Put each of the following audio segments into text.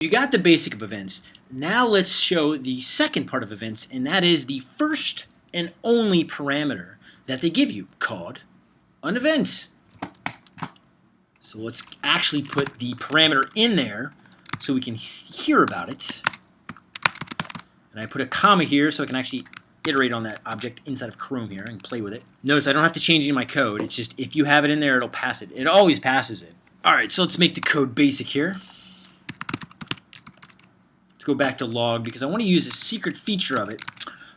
You got the basic of events. Now let's show the second part of events, and that is the first and only parameter that they give you, called an event. So let's actually put the parameter in there so we can hear about it. And I put a comma here so I can actually iterate on that object inside of Chrome here and play with it. Notice I don't have to change any of my code. It's just if you have it in there, it'll pass it. It always passes it. All right, so let's make the code basic here. Go back to log because I want to use a secret feature of it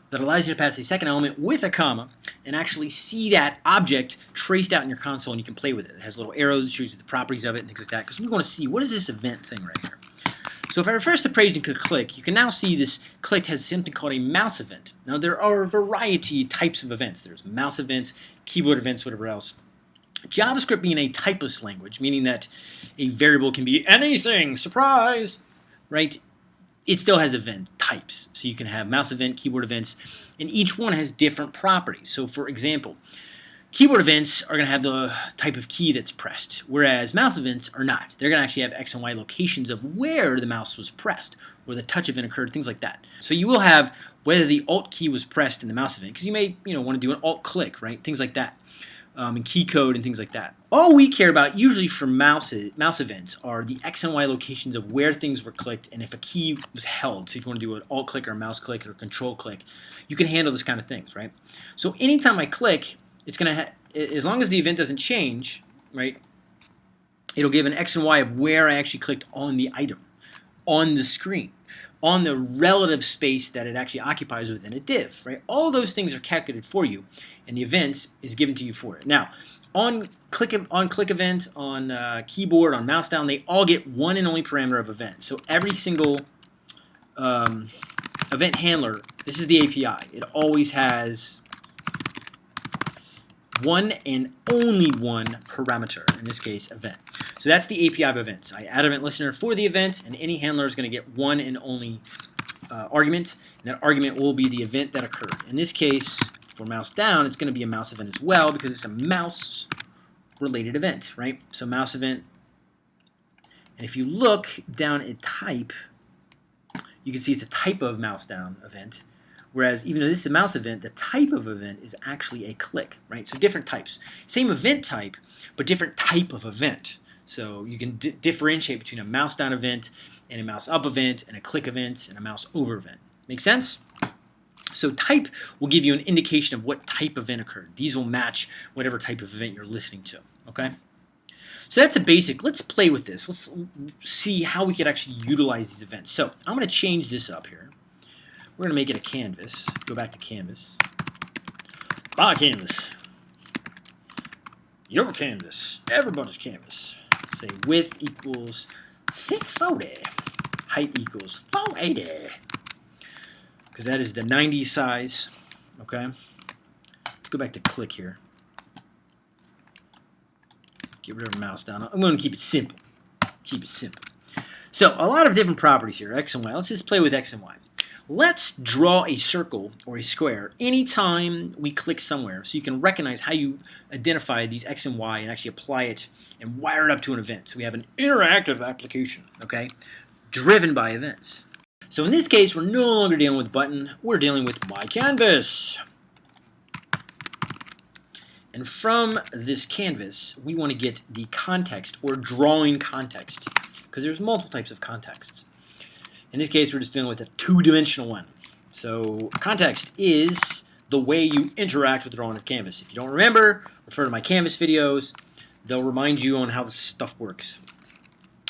that allows you to pass a second element with a comma and actually see that object traced out in your console and you can play with it. It has little arrows that shows you the properties of it and things like that because we want to see what is this event thing right here. So if I refresh the page and click click, you can now see this click has something called a mouse event. Now there are a variety types of events. There's mouse events, keyboard events, whatever else. JavaScript being a typeless language, meaning that a variable can be anything, surprise, right? It still has event types. So you can have mouse event, keyboard events, and each one has different properties. So for example, keyboard events are going to have the type of key that's pressed, whereas mouse events are not. They're going to actually have X and Y locations of where the mouse was pressed, where the touch event occurred, things like that. So you will have whether the Alt key was pressed in the mouse event, because you may you know want to do an Alt click, right? Things like that um, and key code and things like that. All we care about usually for mouse, mouse events are the X and Y locations of where things were clicked and if a key was held. So if you want to do an alt click or a mouse click or control click, you can handle this kind of things, right? So anytime I click, it's going to, as long as the event doesn't change, right, it'll give an X and Y of where I actually clicked on the item on the screen on the relative space that it actually occupies within a div, right? All those things are calculated for you, and the event is given to you for it. Now, on click on click events, on uh, keyboard, on mouse down, they all get one and only parameter of event. So every single um, event handler, this is the API. It always has one and only one parameter, in this case, event. So that's the API of events. I add event listener for the event, and any handler is going to get one and only uh, argument, and that argument will be the event that occurred. In this case, for mouse down, it's going to be a mouse event as well because it's a mouse related event, right? So mouse event, and if you look down at type, you can see it's a type of mouse down event. Whereas even though this is a mouse event, the type of event is actually a click, right? So different types. Same event type, but different type of event. So you can differentiate between a mouse down event and a mouse up event and a click event and a mouse over event. Make sense? So type will give you an indication of what type of event occurred. These will match whatever type of event you're listening to. Okay? So that's a basic. Let's play with this. Let's see how we could actually utilize these events. So I'm going to change this up here. We're going to make it a canvas. Go back to canvas. My canvas. Your canvas. Everybody's canvas say width equals 640, height equals 480, because that is the 90 size, okay? Let's go back to click here. Get rid of mouse down. I'm going to keep it simple. Keep it simple. So a lot of different properties here, x and y. Let's just play with x and y. Let's draw a circle or a square anytime we click somewhere so you can recognize how you identify these X and Y and actually apply it and wire it up to an event. So we have an interactive application, okay, driven by events. So in this case, we're no longer dealing with button, we're dealing with my canvas. And from this canvas, we want to get the context or drawing context because there's multiple types of contexts. In this case, we're just dealing with a two-dimensional one. So context is the way you interact with drawing of canvas. If you don't remember, refer to my canvas videos. They'll remind you on how this stuff works.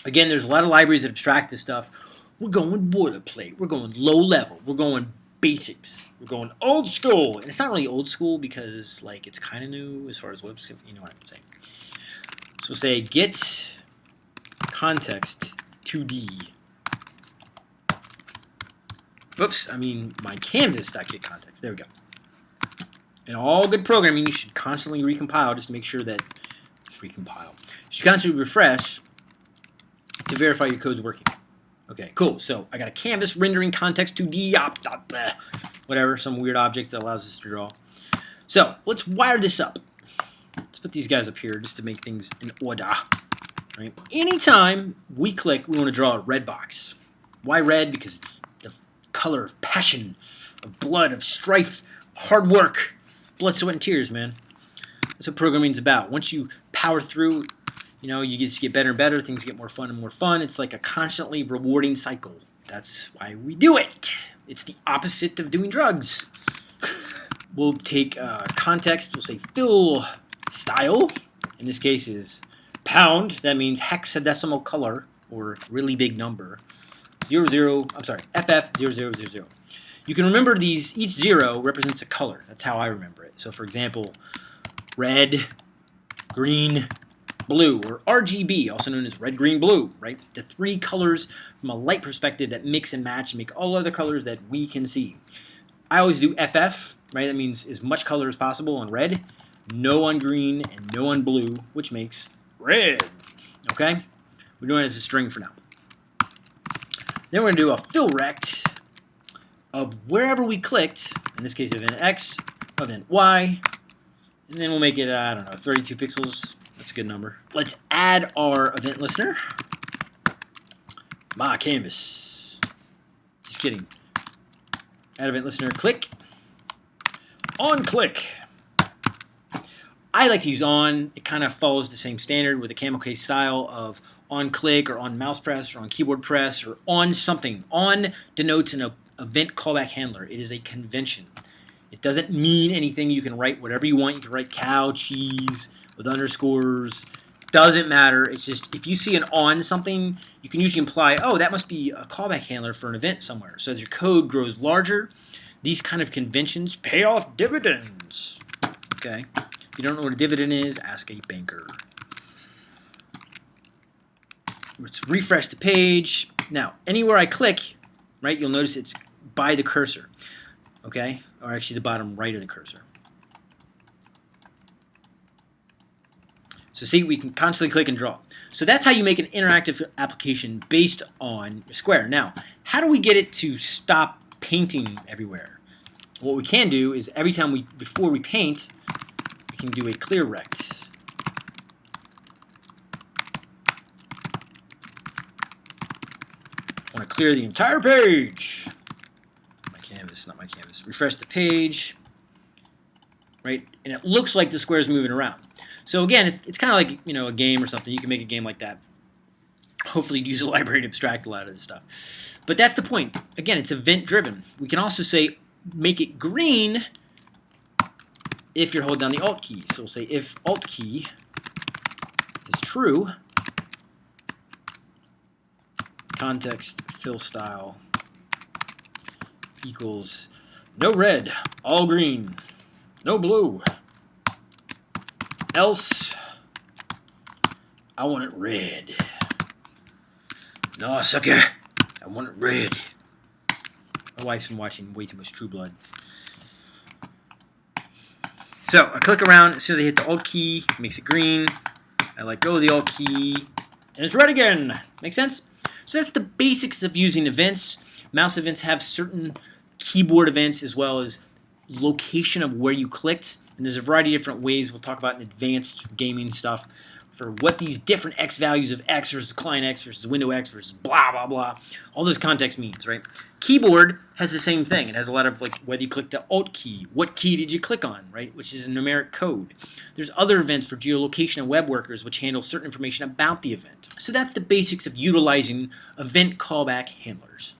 Again, there's a lot of libraries that abstract this stuff. We're going boilerplate. We're going low level. We're going basics. We're going old school. And it's not really old school because like it's kind of new as far as web you know what I'm saying. So say get context 2D Oops, I mean my canvas.get context. There we go. In all good programming, you should constantly recompile just to make sure that recompile. You should constantly refresh to verify your code's working. Okay, cool. So I got a canvas rendering context to the op, whatever, some weird object that allows us to draw. So let's wire this up. Let's put these guys up here just to make things in order. Right? Anytime we click, we want to draw a red box. Why red? Because it's color of passion, of blood, of strife, hard work, blood, sweat, and tears, man. That's what programming's about. Once you power through, you know, you just get better and better. Things get more fun and more fun. It's like a constantly rewarding cycle. That's why we do it. It's the opposite of doing drugs. We'll take uh, context. We'll say fill style. In this case is pound. That means hexadecimal color or really big number. Zero zero. I'm sorry. FF zero zero zero zero. You can remember these. Each zero represents a color. That's how I remember it. So, for example, red, green, blue, or RGB, also known as red, green, blue, right? The three colors from a light perspective that mix and match and make all other colors that we can see. I always do FF, right? That means as much color as possible on red, no on green, and no on blue, which makes red, okay? We're doing it as a string for now. Then we're going to do a fill rect of wherever we clicked, in this case event X, event Y, and then we'll make it, uh, I don't know, 32 pixels. That's a good number. Let's add our event listener. My canvas. Just kidding. Add event listener, click. On click. I like to use on. It kind of follows the same standard with the camel case style of on click or on mouse press or on keyboard press or on something. On denotes an event callback handler. It is a convention. It doesn't mean anything. You can write whatever you want. You can write cow, cheese with underscores. Doesn't matter. It's just if you see an on something, you can usually imply, oh, that must be a callback handler for an event somewhere. So as your code grows larger, these kind of conventions pay off dividends. Okay. If you don't know what a dividend is, ask a banker. Let's refresh the page. Now, anywhere I click, right, you'll notice it's by the cursor. Okay? Or actually the bottom right of the cursor. So see, we can constantly click and draw. So that's how you make an interactive application based on Square. Now, how do we get it to stop painting everywhere? What we can do is every time we, before we paint, can do a clear rect. I want to clear the entire page. My canvas, not my canvas. Refresh the page, right? And it looks like the square is moving around. So again, it's, it's kind of like you know a game or something. You can make a game like that. Hopefully, use a library to abstract a lot of this stuff. But that's the point. Again, it's event driven. We can also say make it green if you're holding down the Alt key. So we'll say if Alt key is true, context fill style equals no red, all green, no blue, else I want it red. No, sucker, I want it red. My wife's been watching way too much True Blood. So I click around, as soon as I hit the Alt key, it makes it green. I let go of the Alt key, and it's red again. Make sense? So that's the basics of using events. Mouse events have certain keyboard events as well as location of where you clicked. And there's a variety of different ways we'll talk about in advanced gaming stuff for what these different x values of x versus client x versus window x versus blah, blah, blah. All those context means, right? Keyboard has the same thing. It has a lot of like whether you click the Alt key, what key did you click on, right? Which is a numeric code. There's other events for geolocation and web workers which handle certain information about the event. So that's the basics of utilizing event callback handlers.